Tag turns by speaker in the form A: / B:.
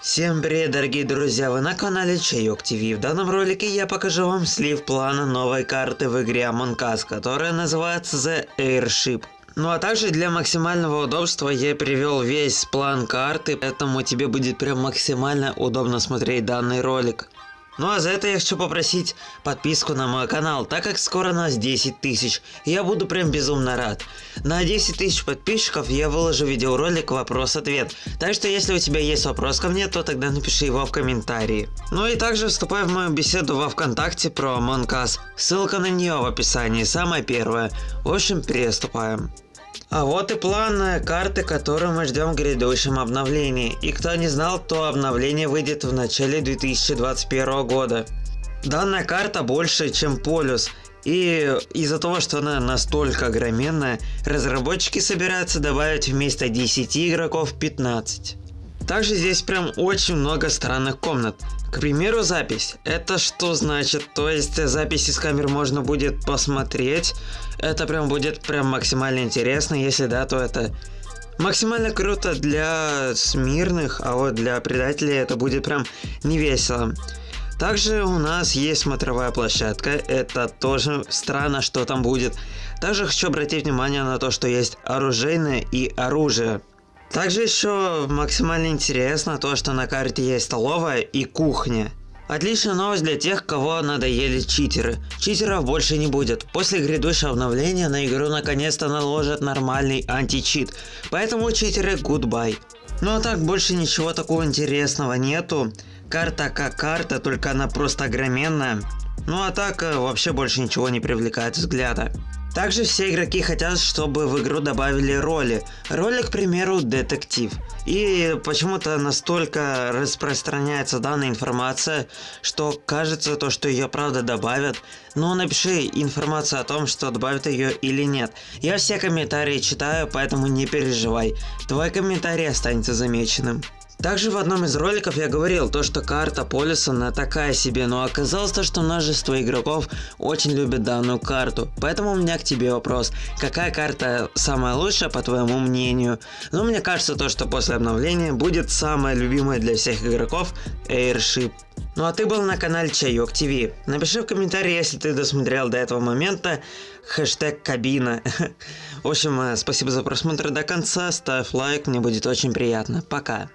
A: Всем привет, дорогие друзья, вы на канале Чайок ТВ. В данном ролике я покажу вам слив плана новой карты в игре Among Us, которая называется The Airship. Ну а также для максимального удобства я привел весь план карты, поэтому тебе будет прям максимально удобно смотреть данный ролик. Ну а за это я хочу попросить подписку на мой канал, так как скоро нас 10 тысяч, я буду прям безумно рад. На 10 тысяч подписчиков я выложу видеоролик вопрос-ответ, так что если у тебя есть вопрос ко мне, то тогда напиши его в комментарии. Ну и также вступай в мою беседу во вконтакте про Among Us, ссылка на нее в описании, самая первая. В общем, приступаем. А вот и план карты, которую мы ждем в грядущем обновлении. И кто не знал, то обновление выйдет в начале 2021 года. Данная карта больше, чем полюс. И из-за того, что она настолько огроменная, разработчики собираются добавить вместо 10 игроков 15. Также здесь прям очень много странных комнат. К примеру, запись. Это что значит? То есть запись из камер можно будет посмотреть. Это прям будет прям максимально интересно. Если да, то это максимально круто для смирных, а вот для предателей это будет прям не весело. Также у нас есть смотровая площадка, это тоже странно, что там будет. Также хочу обратить внимание на то, что есть оружейное и оружие. Также еще максимально интересно то, что на карте есть столовая и кухня. Отличная новость для тех, кого надоели читеры. Читеров больше не будет. После грядущего обновления на игру наконец-то наложат нормальный античит. Поэтому читеры goodbye. Ну а так больше ничего такого интересного нету. Карта как карта, только она просто огроменная. Ну а так э, вообще больше ничего не привлекает взгляда. Также все игроки хотят, чтобы в игру добавили роли. Роли, к примеру, детектив. И почему-то настолько распространяется данная информация, что кажется то, что ее правда добавят. Но напиши информацию о том, что добавят ее или нет. Я все комментарии читаю, поэтому не переживай. Твой комментарий останется замеченным. Также в одном из роликов я говорил то, что карта полюса на такая себе, но оказалось то, что множество игроков очень любят данную карту. Поэтому у меня к тебе вопрос, какая карта самая лучшая по твоему мнению? Ну мне кажется то, что после обновления будет самая любимая для всех игроков Airship. Ну а ты был на канале Чайок ТВ. Напиши в комментарии, если ты досмотрел до этого момента, хэштег кабина. В общем, э, спасибо за просмотр до конца, ставь лайк, мне будет очень приятно. Пока.